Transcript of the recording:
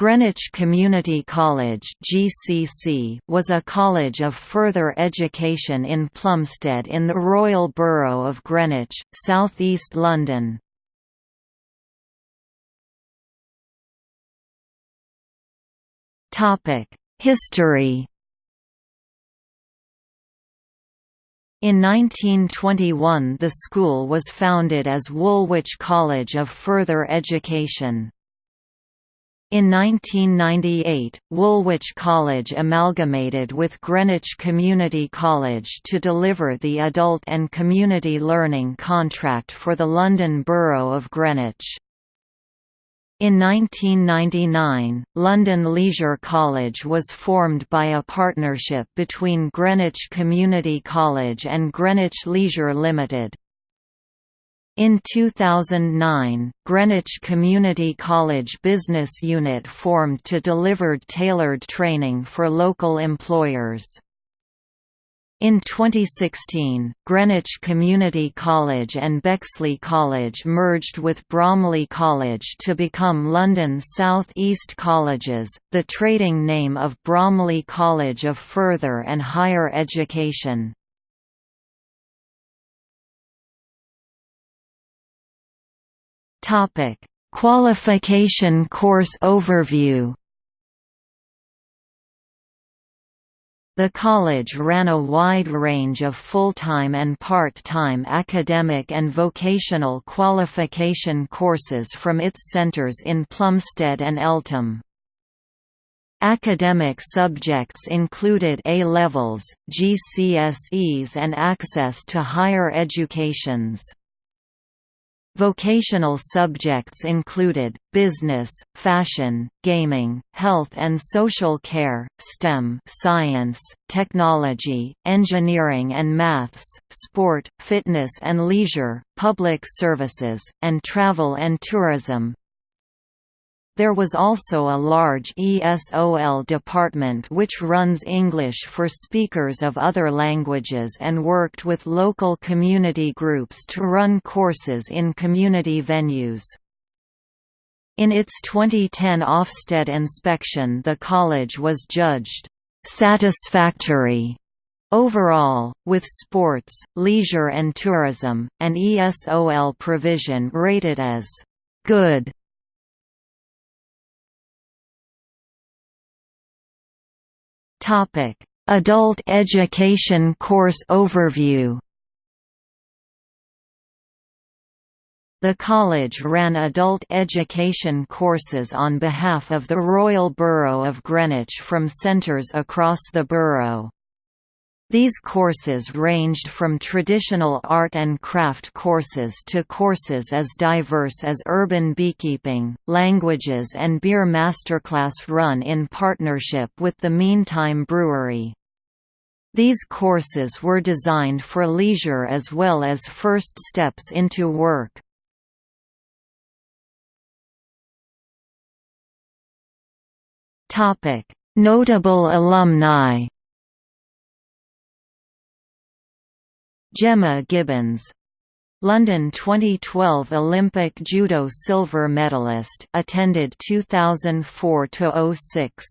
Greenwich Community College (GCC) was a college of further education in Plumstead in the Royal Borough of Greenwich, South East London. Topic: History. In 1921 the school was founded as Woolwich College of Further Education. In 1998, Woolwich College amalgamated with Greenwich Community College to deliver the Adult and Community Learning Contract for the London Borough of Greenwich. In 1999, London Leisure College was formed by a partnership between Greenwich Community College and Greenwich Leisure Limited. In 2009, Greenwich Community College Business Unit formed to deliver tailored training for local employers. In 2016, Greenwich Community College and Bexley College merged with Bromley College to become London South East Colleges, the trading name of Bromley College of Further and Higher Education. Topic: Qualification course overview. The college ran a wide range of full-time and part-time academic and vocational qualification courses from its centres in Plumstead and Eltham. Academic subjects included A-levels, GCSEs and access to higher educations. Vocational subjects included, business, fashion, gaming, health and social care, STEM science, technology, engineering and maths, sport, fitness and leisure, public services, and travel and tourism, there was also a large ESOL department which runs English for speakers of other languages and worked with local community groups to run courses in community venues. In its 2010 Ofsted inspection the college was judged «satisfactory» Overall, with sports, leisure and tourism, and ESOL provision rated as «good» Topic: Adult Education Course Overview. The college ran adult education courses on behalf of the Royal Borough of Greenwich from centres across the borough. These courses ranged from traditional art and craft courses to courses as diverse as urban beekeeping, languages and beer masterclass run in partnership with the Meantime Brewery. These courses were designed for leisure as well as first steps into work. Notable alumni Gemma Gibbons. London 2012 Olympic judo silver medalist attended 2004 to 06